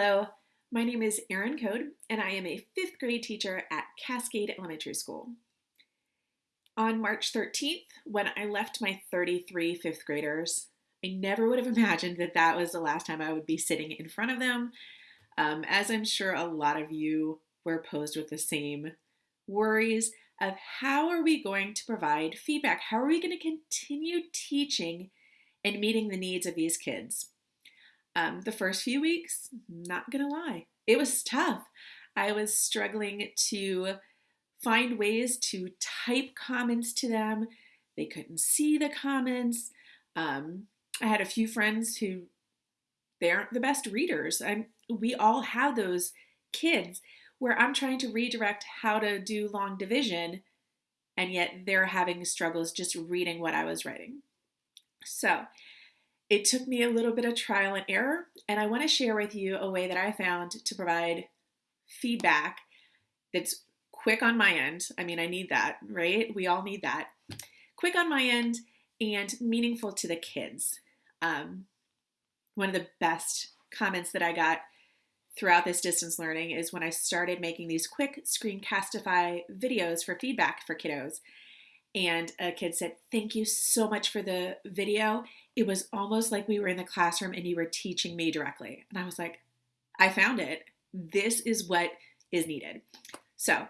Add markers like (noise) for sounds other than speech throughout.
Hello, my name is Erin Code, and I am a fifth grade teacher at Cascade Elementary School. On March 13th, when I left my 33 fifth graders, I never would have imagined that that was the last time I would be sitting in front of them, um, as I'm sure a lot of you were posed with the same worries of how are we going to provide feedback? How are we going to continue teaching and meeting the needs of these kids? Um, the first few weeks, not gonna lie, it was tough. I was struggling to find ways to type comments to them. They couldn't see the comments. Um, I had a few friends who they aren't the best readers. we all have those kids where I'm trying to redirect how to do long division, and yet they're having struggles just reading what I was writing. So it took me a little bit of trial and error, and I want to share with you a way that I found to provide feedback that's quick on my end. I mean, I need that, right? We all need that. Quick on my end and meaningful to the kids. Um, one of the best comments that I got throughout this distance learning is when I started making these quick screencastify videos for feedback for kiddos and a kid said, Thank you so much for the video. It was almost like we were in the classroom and you were teaching me directly. And I was like, I found it. This is what is needed. So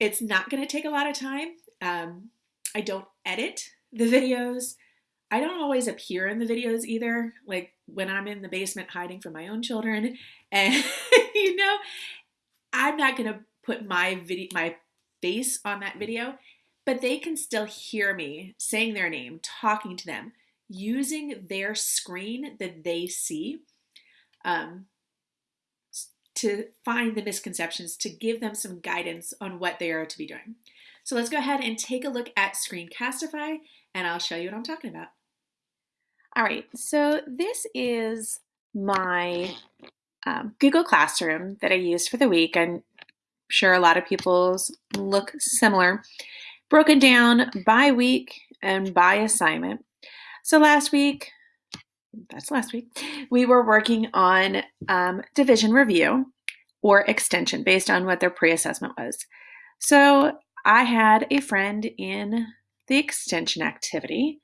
it's not going to take a lot of time. Um, I don't edit the videos. I don't always appear in the videos either, like when I'm in the basement hiding from my own children. (laughs) And, you know, I'm not going to put my video, my face on that video but they can still hear me saying their name, talking to them, using their screen that they see um, to find the misconceptions, to give them some guidance on what they are to be doing. So let's go ahead and take a look at Screencastify and I'll show you what I'm talking about. All right, so this is my um, Google Classroom that I used for the week. I'm sure a lot of people's look similar broken down by week and by assignment. So last week, that's last week, we were working on um, division review or extension based on what their pre assessment was. So I had a friend in the extension activity.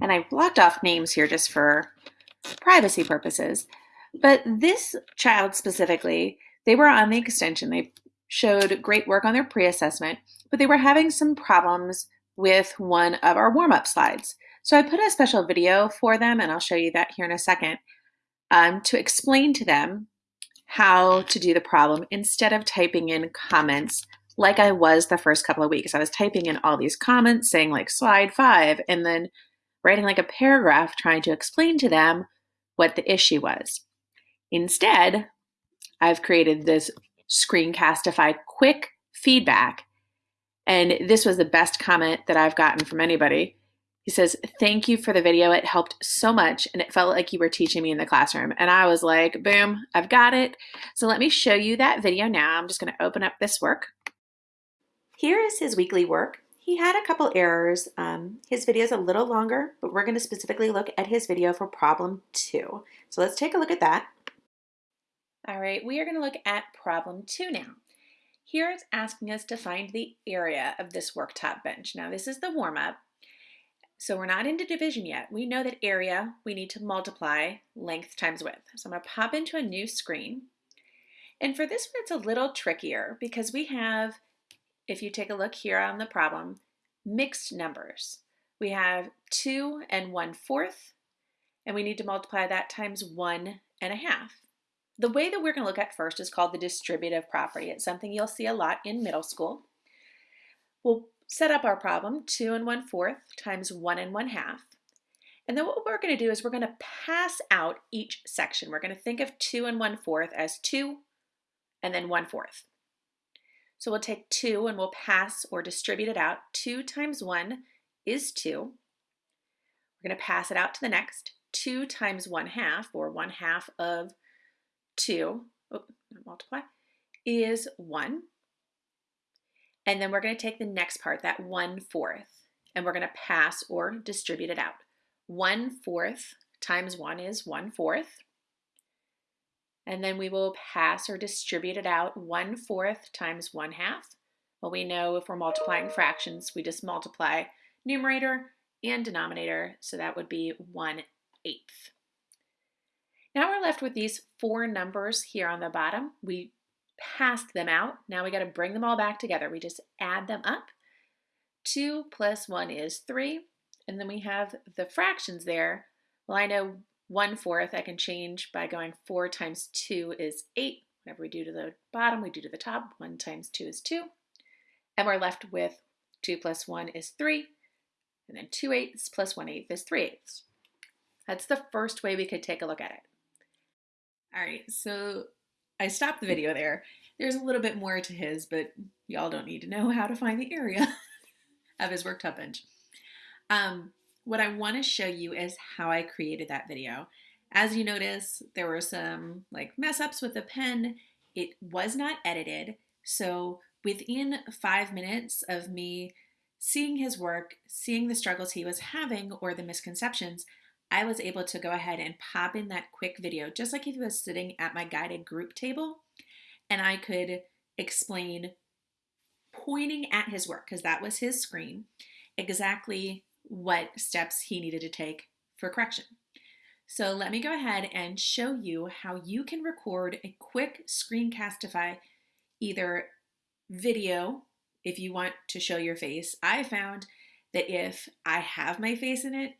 And I blocked off names here just for privacy purposes. But this child specifically, they were on the extension. They showed great work on their pre-assessment, but they were having some problems with one of our warm-up slides. So I put a special video for them, and I'll show you that here in a second, um, to explain to them how to do the problem instead of typing in comments like I was the first couple of weeks. I was typing in all these comments saying like slide five and then writing like a paragraph trying to explain to them what the issue was. Instead, I've created this screencastify quick feedback. And this was the best comment that I've gotten from anybody. He says, Thank you for the video. It helped so much, and it felt like you were teaching me in the classroom. And I was like, Boom, I've got it. So let me show you that video now. I'm just going to open up this work. Here is his weekly work. He had a couple errors. Um, his video is a little longer, but we're going to specifically look at his video for problem two. So let's take a look at that. All right, we are going to look at problem two now. Here it's asking us to find the area of this worktop bench. Now this is the warm-up, so we're not into division yet. We know that area, we need to multiply length times width. So I'm to pop into a new screen. And for this one, it's a little trickier because we have, if you take a look here on the problem, mixed numbers. We have 2 and 1 fourth, and we need to multiply that times 1 and a half. The way that we're going to look at first is called the distributive property. It's something you'll see a lot in middle school. We'll set up our problem, 2 and 1 fourth times 1 and 1 half. And then what we're going to do is we're going to pass out each section. We're going to think of 2 and 1 fourth as 2 and then 1 fourth. So we'll take 2 and we'll pass or distribute it out. 2 times 1 is 2. We're going to pass it out to the next. 2 times 1 half, or 1 half of 2, oh, multiply, is 1. And then we're going to take the next part, that 1 fourth, and we're going to pass or distribute it out. 1 fourth times 1 is 1 fourth. And then we will pass or distribute it out 1 fourth times 1 half. Well, we know if we're multiplying fractions, we just multiply numerator and denominator, so that would be 1 eighth. Now we're left with these four numbers here on the bottom. We passed them out. Now we got to bring them all back together. We just add them up. 2 plus 1 is 3. And then we have the fractions there. Well, I know 1 fourth I can change by going 4 times 2 is 8. Whatever we do to the bottom, we do to the top. 1 times 2 is 2. And we're left with 2 plus 1 is 3. And then 2 eighths plus 1 eighth is 3 eighths. That's the first way we could take a look at it. All right, so I stopped the video there. There's a little bit more to his, but y'all don't need to know how to find the area (laughs) of his worktop bench. Um, what I want to show you is how I created that video. As you notice, there were some like mess ups with the pen. It was not edited. So within five minutes of me seeing his work, seeing the struggles he was having or the misconceptions, I was able to go ahead and pop in that quick video, just like if he was sitting at my guided group table, and I could explain, pointing at his work, because that was his screen, exactly what steps he needed to take for correction. So let me go ahead and show you how you can record a quick screencastify either video if you want to show your face. I found that if I have my face in it,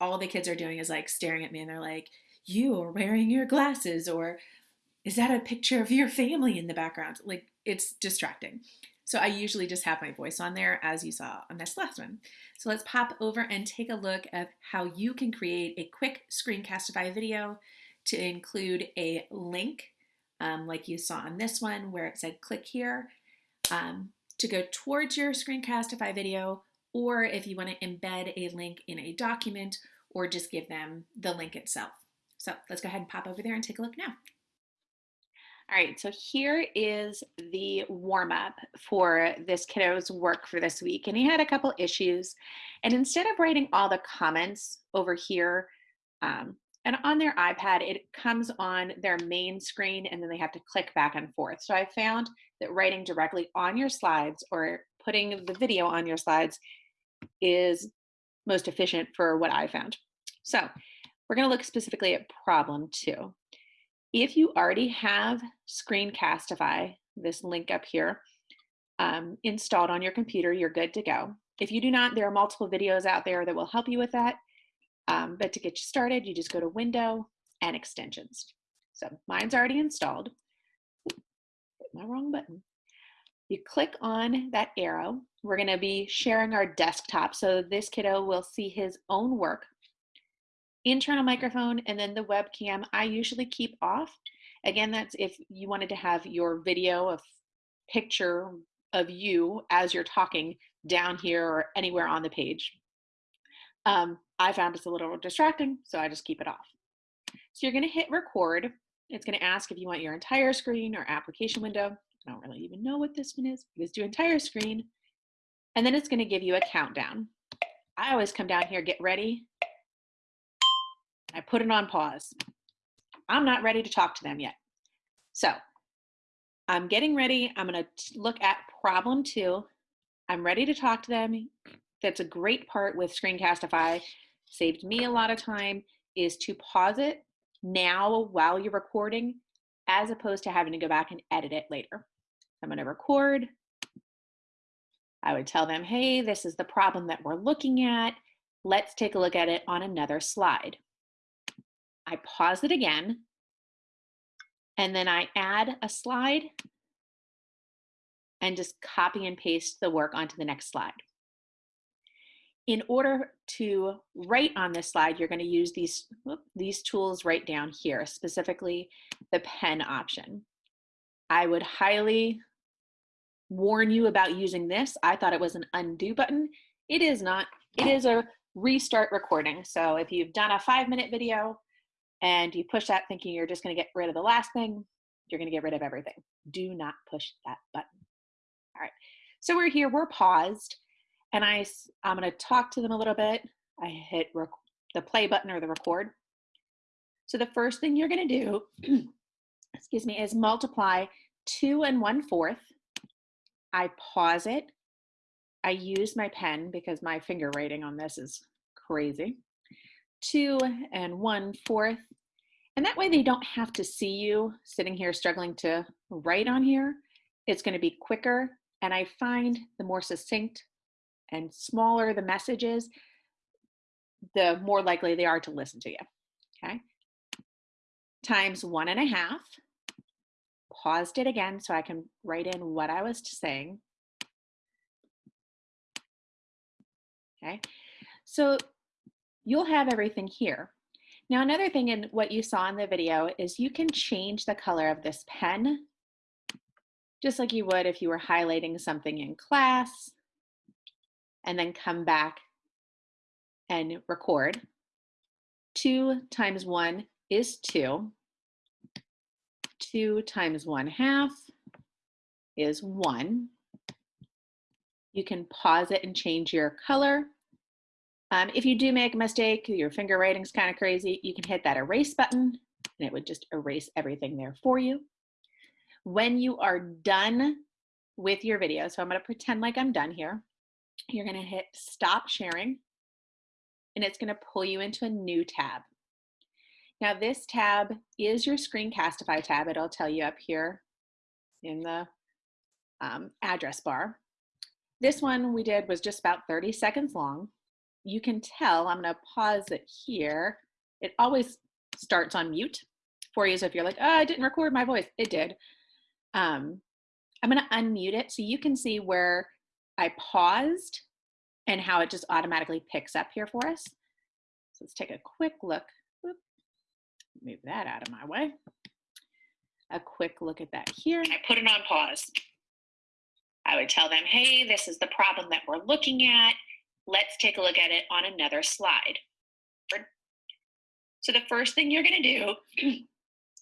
all the kids are doing is like staring at me and they're like, You are wearing your glasses, or is that a picture of your family in the background? Like it's distracting. So I usually just have my voice on there as you saw on this last one. So let's pop over and take a look at how you can create a quick Screencastify video to include a link um, like you saw on this one where it said click here um, to go towards your Screencastify video or if you want to embed a link in a document or just give them the link itself. So let's go ahead and pop over there and take a look now. All right, so here is the warm up for this kiddo's work for this week. And he had a couple issues. And instead of writing all the comments over here, um, and on their iPad, it comes on their main screen and then they have to click back and forth. So I found that writing directly on your slides or putting the video on your slides is most efficient for what I found. So we're going to look specifically at problem two. If you already have Screencastify, this link up here, um, installed on your computer, you're good to go. If you do not, there are multiple videos out there that will help you with that. Um, but to get you started, you just go to Window and Extensions. So mine's already installed. Hit my wrong button. You click on that arrow. We're going to be sharing our desktop so this kiddo will see his own work. Internal microphone and then the webcam I usually keep off. Again, that's if you wanted to have your video of picture of you as you're talking down here or anywhere on the page. Um, I found it's a little distracting, so I just keep it off. So you're going to hit record. It's going to ask if you want your entire screen or application window. I don't really even know what this one is. Let's do entire screen. And then it's gonna give you a countdown. I always come down here, get ready. I put it on pause. I'm not ready to talk to them yet. So I'm getting ready. I'm gonna look at problem two. I'm ready to talk to them. That's a great part with Screencastify. Saved me a lot of time is to pause it now while you're recording as opposed to having to go back and edit it later. I'm going to record. I would tell them, hey, this is the problem that we're looking at. Let's take a look at it on another slide. I pause it again, and then I add a slide and just copy and paste the work onto the next slide. In order to write on this slide, you're going to use these, these tools right down here, specifically the pen option. I would highly warn you about using this. I thought it was an undo button. It is not. It is a restart recording. So if you've done a five minute video and you push that thinking you're just going to get rid of the last thing, you're going to get rid of everything. Do not push that button. All right. So we're here, we're paused, and I, I'm going to talk to them a little bit. I hit the play button or the record. So the first thing you're gonna do, (clears throat) excuse me, is multiply two and one fourth. I pause it. I use my pen because my finger writing on this is crazy. Two and one fourth. And that way they don't have to see you sitting here struggling to write on here. It's gonna be quicker. And I find the more succinct and smaller the messages, the more likely they are to listen to you, okay? Times one and a half, paused it again so I can write in what I was saying. Okay, so you'll have everything here. Now another thing in what you saw in the video is you can change the color of this pen just like you would if you were highlighting something in class and then come back and record. Two times one is two. Two times one half is one. You can pause it and change your color. Um, if you do make a mistake, your finger writing's kind of crazy, you can hit that erase button and it would just erase everything there for you. When you are done with your video, so I'm gonna pretend like I'm done here, you're gonna hit stop sharing and it's gonna pull you into a new tab. Now this tab is your Screencastify tab. It'll tell you up here in the um, address bar. This one we did was just about 30 seconds long. You can tell, I'm gonna pause it here. It always starts on mute for you. So if you're like, oh, I didn't record my voice, it did. Um, I'm gonna unmute it so you can see where I paused and how it just automatically picks up here for us. So let's take a quick look. Move that out of my way. A quick look at that here. I put it on pause. I would tell them, hey, this is the problem that we're looking at. Let's take a look at it on another slide. So the first thing you're gonna do, (clears throat)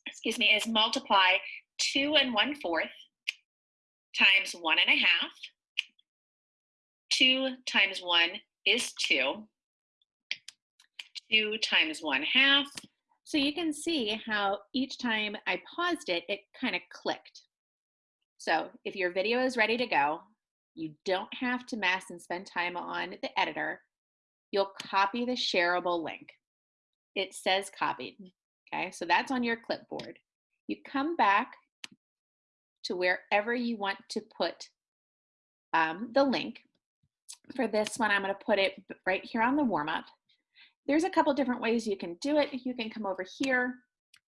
excuse me, is multiply two and one fourth times one and a half 2 times 1 is 2. 2 times 1 half. So you can see how each time I paused it, it kind of clicked. So if your video is ready to go, you don't have to mess and spend time on the editor. You'll copy the shareable link. It says copied, okay? So that's on your clipboard. You come back to wherever you want to put um, the link. For this one, I'm gonna put it right here on the warm up. There's a couple different ways you can do it. You can come over here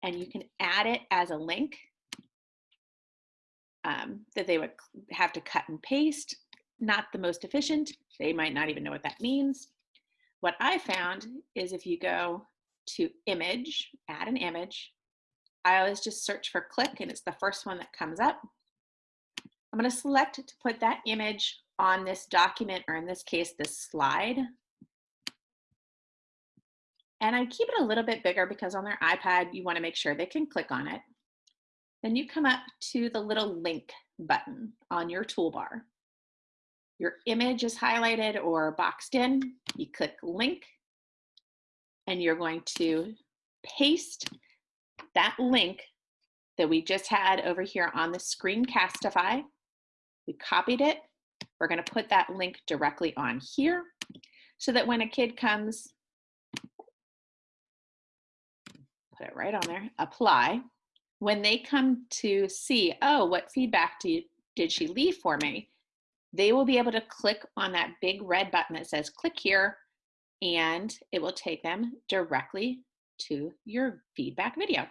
and you can add it as a link um, that they would have to cut and paste. Not the most efficient. They might not even know what that means. What I found is if you go to image, add an image, I always just search for click and it's the first one that comes up. I'm going to select to put that image on this document, or in this case, this slide. And I keep it a little bit bigger because on their iPad, you wanna make sure they can click on it. Then you come up to the little link button on your toolbar. Your image is highlighted or boxed in. You click link and you're going to paste that link that we just had over here on the Screencastify. We copied it we're going to put that link directly on here so that when a kid comes, put it right on there, apply. When they come to see, oh, what feedback do you, did she leave for me? They will be able to click on that big red button that says click here and it will take them directly to your feedback video.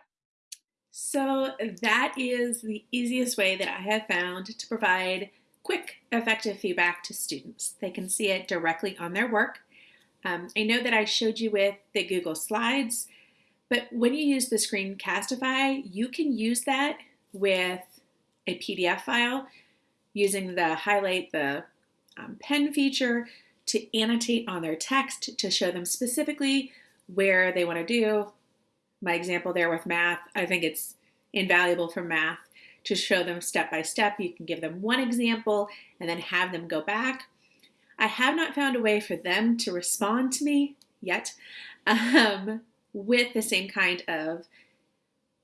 So that is the easiest way that I have found to provide quick, effective feedback to students. They can see it directly on their work. Um, I know that I showed you with the Google Slides, but when you use the Screencastify, you can use that with a PDF file using the highlight the um, pen feature to annotate on their text to show them specifically where they want to do. My example there with math, I think it's invaluable for math to show them step by step. You can give them one example and then have them go back. I have not found a way for them to respond to me yet. (laughs) Um, with the same kind of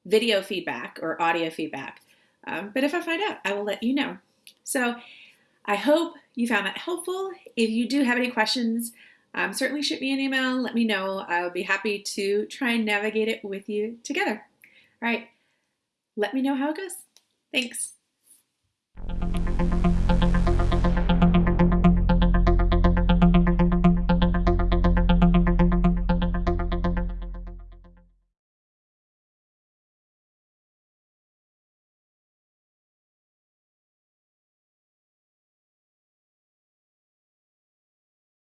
video feedback or audio feedback. Um, but if I find out, I will let you know. So I hope you found that helpful. If you do have any questions, um, certainly shoot me an email. Let me know. I'll be happy to try and navigate it with you together. All right. Let me know how it goes. Thanks.